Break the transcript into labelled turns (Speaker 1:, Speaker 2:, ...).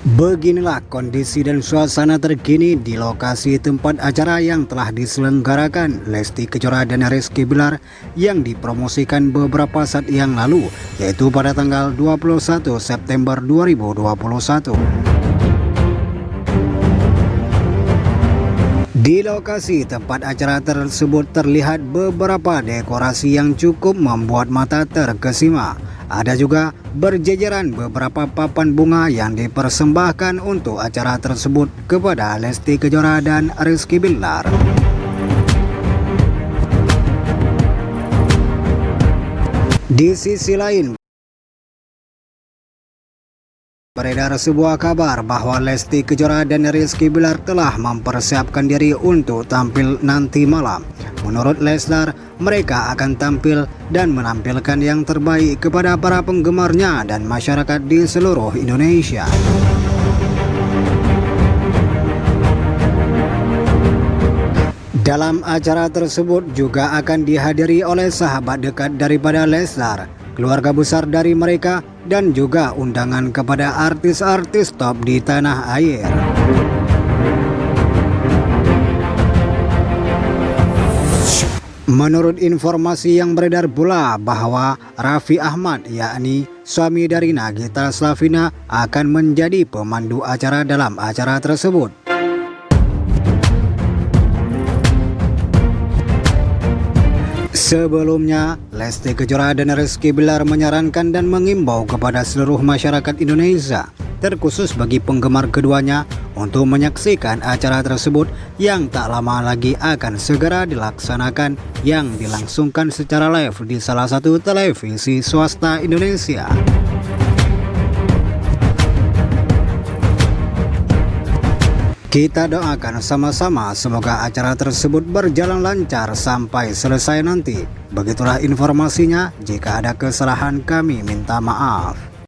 Speaker 1: Beginilah kondisi dan suasana terkini di lokasi tempat acara yang telah diselenggarakan Lesti Kejora dan Rizky Bilar yang dipromosikan beberapa saat yang lalu yaitu pada tanggal 21 September 2021. Di lokasi tempat acara tersebut terlihat beberapa dekorasi yang cukup membuat mata terkesima. Ada juga berjejeran beberapa papan bunga yang dipersembahkan untuk acara tersebut kepada Lesti Kejora dan Rizky Billar. Di sisi lain, Beredar sebuah kabar bahwa Lesti Kejora dan Rizky Bilar telah mempersiapkan diri untuk tampil nanti malam. Menurut Leslar, mereka akan tampil dan menampilkan yang terbaik kepada para penggemarnya dan masyarakat di seluruh Indonesia. Dalam acara tersebut juga akan dihadiri oleh sahabat dekat daripada Leslar, keluarga besar dari mereka, dan juga undangan kepada artis-artis top di tanah air. Menurut informasi yang beredar pula bahwa Raffi Ahmad yakni suami dari Nagita Slavina akan menjadi pemandu acara dalam acara tersebut. Sebelumnya, Lesti Kejora dan Rizky Bilar menyarankan dan mengimbau kepada seluruh masyarakat Indonesia, terkhusus bagi penggemar keduanya, untuk menyaksikan acara tersebut yang tak lama lagi akan segera dilaksanakan yang dilangsungkan secara live di salah satu televisi swasta Indonesia. Kita doakan sama-sama semoga acara tersebut berjalan lancar sampai selesai nanti. Begitulah informasinya, jika ada kesalahan kami minta maaf.